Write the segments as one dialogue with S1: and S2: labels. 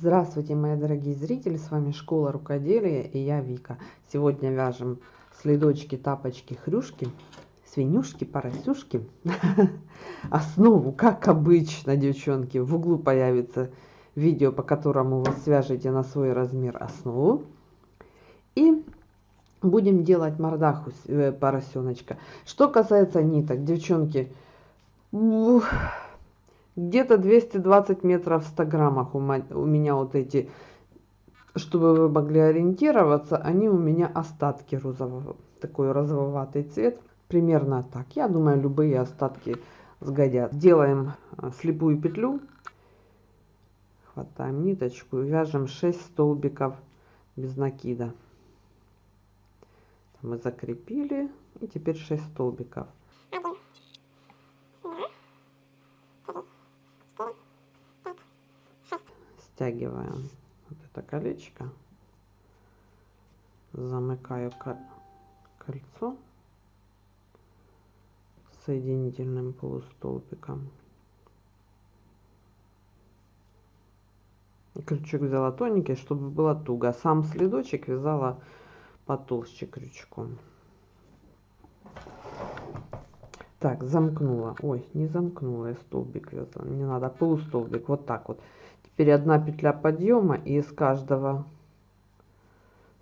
S1: Здравствуйте, мои дорогие зрители! С вами Школа Рукоделия и я Вика. Сегодня вяжем следочки, тапочки, хрюшки, свинюшки, поросюшки. Основу, как обычно, девчонки, в углу появится видео, по которому вы свяжете на свой размер основу. И будем делать мордаху э, поросеночка. Что касается ниток, девчонки, где-то 220 метров в 100 граммах у меня вот эти, чтобы вы могли ориентироваться, они у меня остатки розового, такой розоватый цвет. Примерно так. Я думаю, любые остатки сгодят. Делаем э, слепую петлю. Хватаем ниточку и вяжем 6 столбиков без накида. Мы закрепили. И теперь 6 столбиков. Стягиваем вот это колечко. Замыкаю кольцо соединительным полустолбиком. Крючок взяла тоненький, чтобы было туго. Сам следочек вязала потолще крючком. Так, замкнула. Ой, не замкнула я столбик вязала. Мне надо полустолбик. Вот так вот. Теперь одна петля подъема и из каждого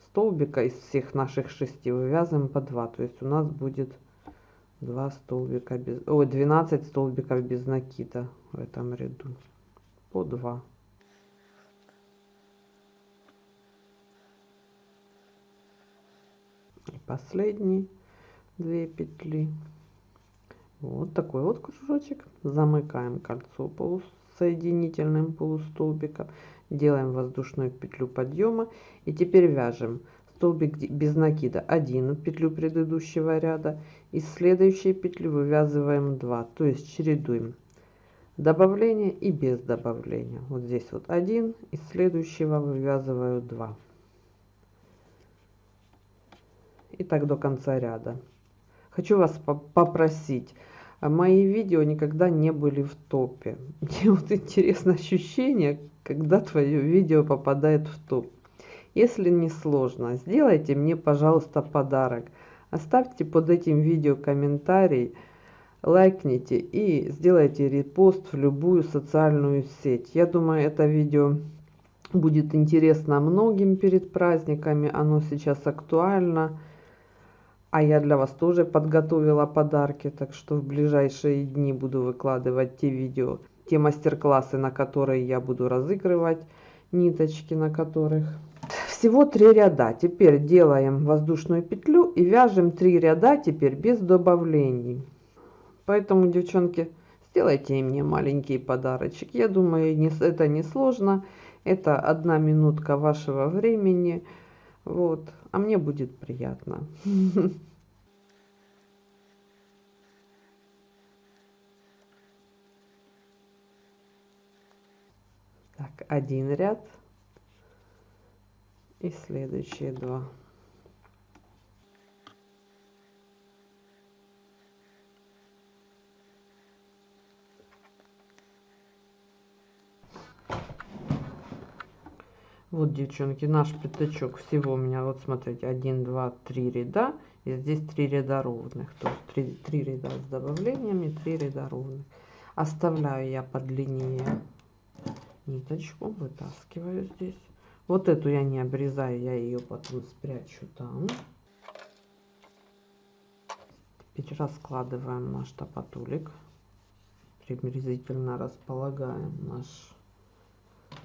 S1: столбика из всех наших шести вывязываем по 2. То есть у нас будет 2 столбика без... Ой, 12 столбиков без накида в этом ряду. По 2. И последний две петли. Вот такой вот кружочек. Замыкаем кольцо полусоединительным полустолбиком. Делаем воздушную петлю подъема. И теперь вяжем столбик без накида 1 петлю предыдущего ряда из следующей петли вывязываем 2 то есть чередуем добавление и без добавления вот здесь вот 1 из следующего вывязываю 2 и так до конца ряда хочу вас попросить мои видео никогда не были в топе мне вот интересно ощущение когда твое видео попадает в топ если не сложно, сделайте мне, пожалуйста, подарок. Оставьте под этим видео комментарий, лайкните и сделайте репост в любую социальную сеть. Я думаю, это видео будет интересно многим перед праздниками. Оно сейчас актуально. А я для вас тоже подготовила подарки, так что в ближайшие дни буду выкладывать те видео, те мастер-классы, на которые я буду разыгрывать, ниточки на которых. Всего три ряда. Теперь делаем воздушную петлю и вяжем 3 ряда теперь без добавлений. Поэтому девчонки сделайте мне маленький подарочек я думаю это не сложно. Это одна минутка вашего времени вот. А мне будет приятно. Так один ряд и следующие два вот девчонки наш пятачок всего у меня вот смотрите 1 2 3 ряда и здесь 3 ряда ровных то есть 3, 3 ряда с добавлениями 3 ряда ровных оставляю я по длине ниточку вытаскиваю здесь вот эту я не обрезаю, я ее потом спрячу там. Теперь раскладываем наш топотулик. Приблизительно располагаем наш.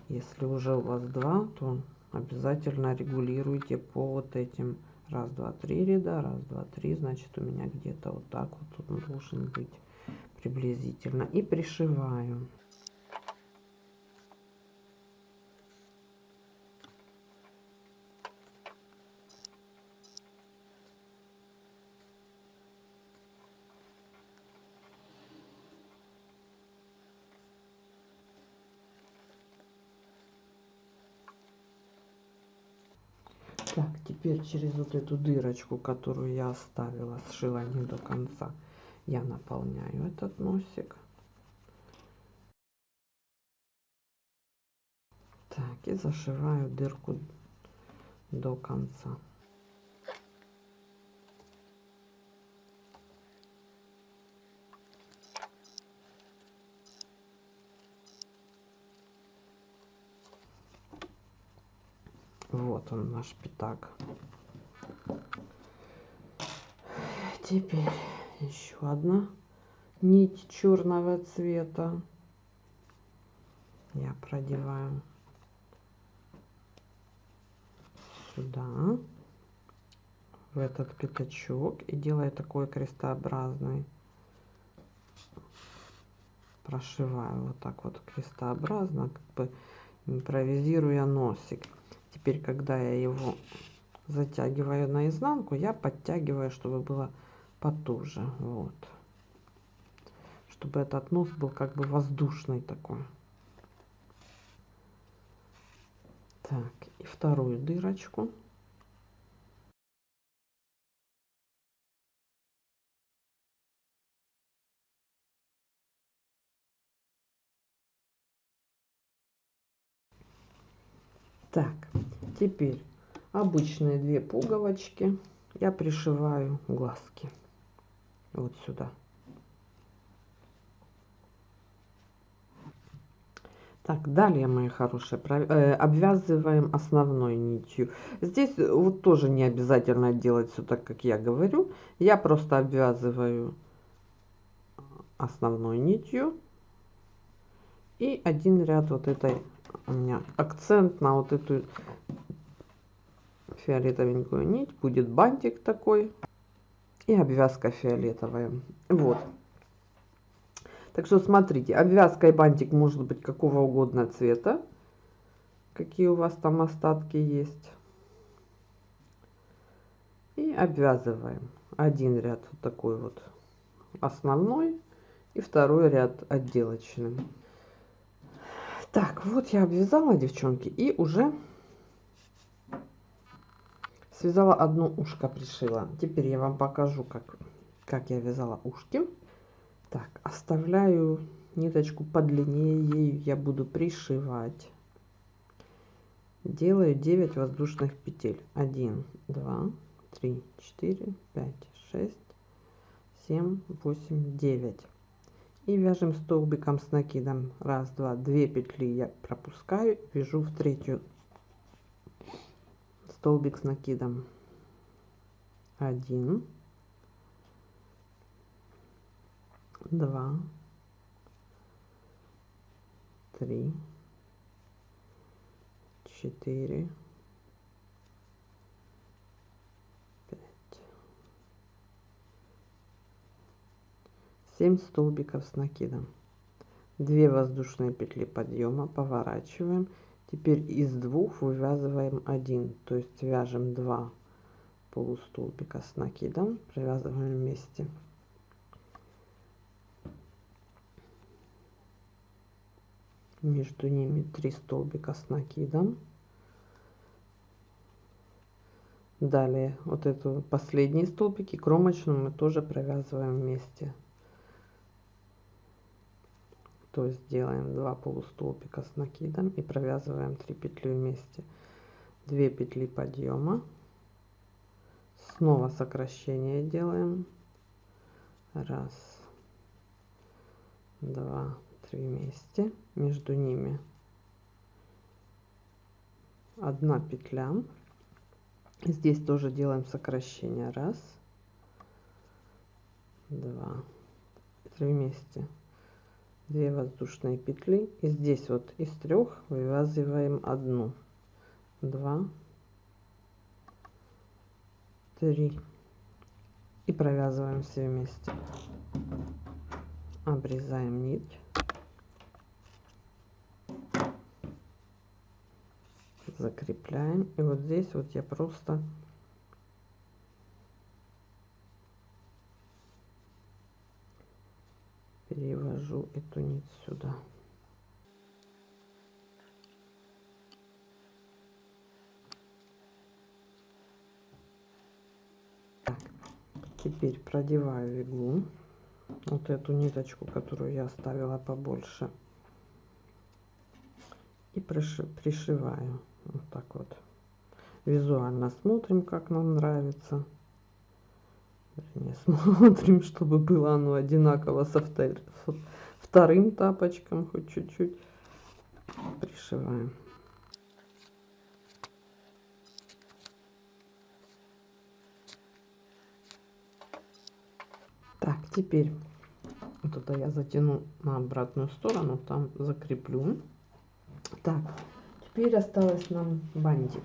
S1: Если уже у вас два, то обязательно регулируйте по вот этим раз, два, три ряда, раз, два, три, значит у меня где-то вот так вот он должен быть приблизительно. И пришиваю. Так, теперь через вот эту дырочку, которую я оставила, сшила не до конца, я наполняю этот носик. Так, и зашиваю дырку до конца. Вот он наш пятак. Теперь еще одна нить черного цвета. Я продеваю сюда, в этот пятачок и делаю такой крестообразный. Прошиваю вот так вот крестообразно, как бы импровизируя носик. Теперь, когда я его затягиваю наизнанку, я подтягиваю, чтобы было потуже. Вот. Чтобы этот нос был как бы воздушный такой. Так, и вторую дырочку. Так, теперь обычные две пуговочки я пришиваю глазки вот сюда. Так, далее, мои хорошие, э, обвязываем основной нитью. Здесь вот тоже не обязательно делать все так, как я говорю. Я просто обвязываю основной нитью. И один ряд вот этой у меня акцент на вот эту фиолетовенькую нить. Будет бантик такой и обвязка фиолетовая. Вот. Так что смотрите, обвязка и бантик может быть какого угодно цвета. Какие у вас там остатки есть. И обвязываем один ряд вот такой вот основной и второй ряд отделочный. Так, вот я обвязала, девчонки, и уже связала одно ушко, пришила. Теперь я вам покажу, как, как я вязала ушки. Так, оставляю ниточку подлиннее, ею я буду пришивать. Делаю 9 воздушных петель. 1, 2, 3, 4, 5, 6, 7, 8, 9 и вяжем столбиком с накидом раз два две петли я пропускаю вяжу в третью столбик с накидом. Один. Два. Три. Четыре. 7 столбиков с накидом. 2 воздушные петли подъема. Поворачиваем теперь из двух вывязываем один. То есть вяжем 2 полустолбика с накидом провязываем вместе. Между ними 3 столбика с накидом. Далее вот эту последние столбики кромочную мы тоже провязываем вместе то есть делаем 2 полустолбика с накидом и провязываем 3 петли вместе. 2 петли подъема. Снова сокращение делаем. Раз два три вместе. Между ними одна петля. Здесь тоже делаем сокращение. Раз два три вместе 2 воздушные петли и здесь вот из трех вывязываем одну. 2 3 и провязываем все вместе. Обрезаем нить. Закрепляем. И вот здесь вот я просто перевожу эту нить сюда. Так, теперь продеваю иглу, вот эту ниточку, которую я оставила побольше. и пришиваю вот так вот визуально смотрим как нам нравится не смотрим чтобы было оно одинаково со втор вторым тапочком хоть чуть-чуть пришиваем. Так теперь вот это я затяну на обратную сторону там закреплю. Так теперь осталось нам бантик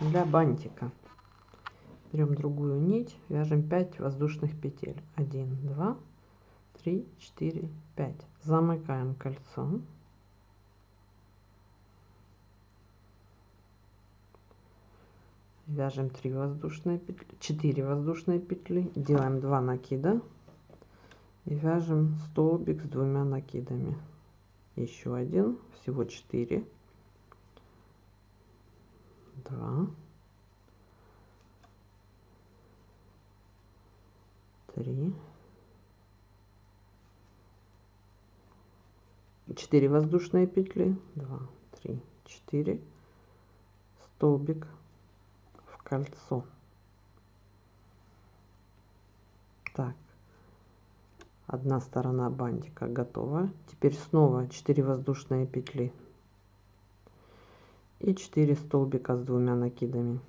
S1: для бантика берем другую нить вяжем 5 воздушных петель. 1 2 3 4 5 замыкаем кольцо. Вяжем 3 воздушные петли 4 воздушные петли. Делаем 2 накида. И вяжем столбик с двумя накидами. Еще один всего 4 2 3 4 воздушные петли. 2 3 4 столбик в кольцо. Так. Одна сторона бантика готова. Теперь снова 4 воздушные петли. И 4 столбика с двумя накидами.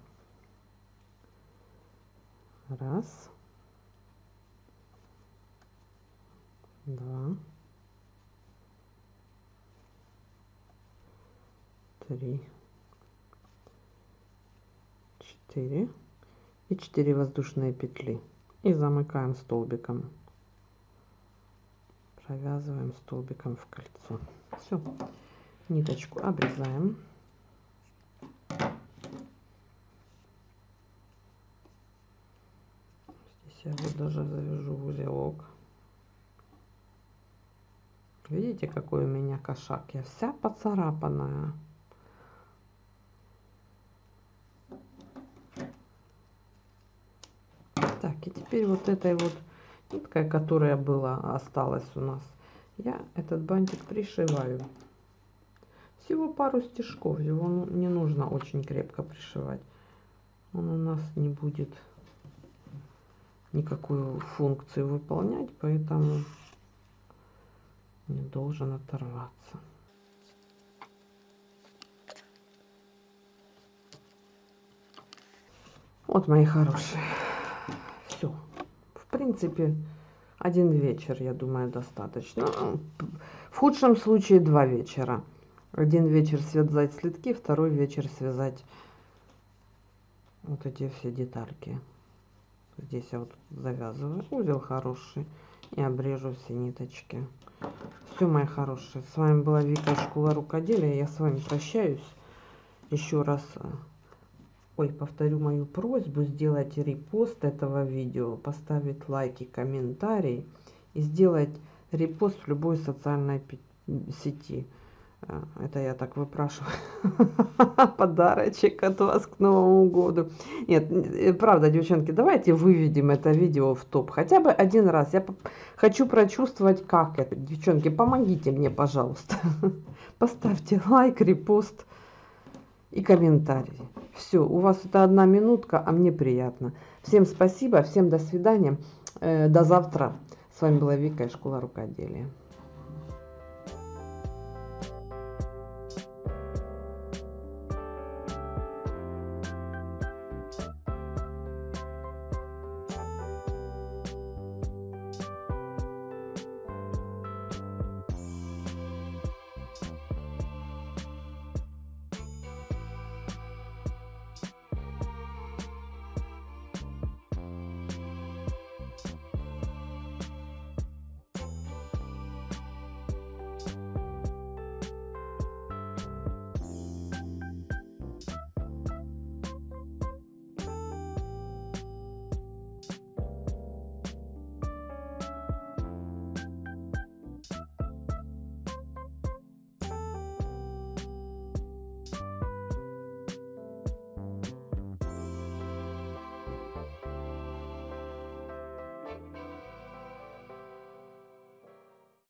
S1: Раз два три. Четыре. И 4 воздушные петли. И замыкаем столбиком. Провязываем столбиком в кольцо. Все ниточку обрезаем. Здесь я вот даже завяжу узелок видите какой у меня кошак я вся поцарапанная так и теперь вот этой вот ниткой, которая была, осталась у нас, я этот бантик пришиваю. Всего пару стежков, его ну, не нужно очень крепко пришивать. Он у нас не будет никакую функцию выполнять, поэтому не должен оторваться. Вот, мои хорошие, все принципе, один вечер, я думаю, достаточно. В худшем случае два вечера. Один вечер связать слитки, второй вечер связать вот эти все детальки. Здесь я вот завязываю узел хороший и обрежу все ниточки. Все, мои хорошие, с вами была Вика Школа Рукоделия. Я с вами прощаюсь. Еще раз ой, повторю мою просьбу, сделать репост этого видео, поставить лайки, комментарий и сделать репост в любой социальной сети. А, это я так выпрашиваю подарочек от вас к Новому году. Нет, э, правда, девчонки, давайте выведем это видео в топ. Хотя бы один раз. Я хочу прочувствовать, как это. Девчонки, помогите мне, пожалуйста. Поставьте лайк, репост и комментарий. Все, у вас это одна минутка, а мне приятно. Всем спасибо, всем до свидания, э, до завтра. С вами была Вика из Школа Рукоделия.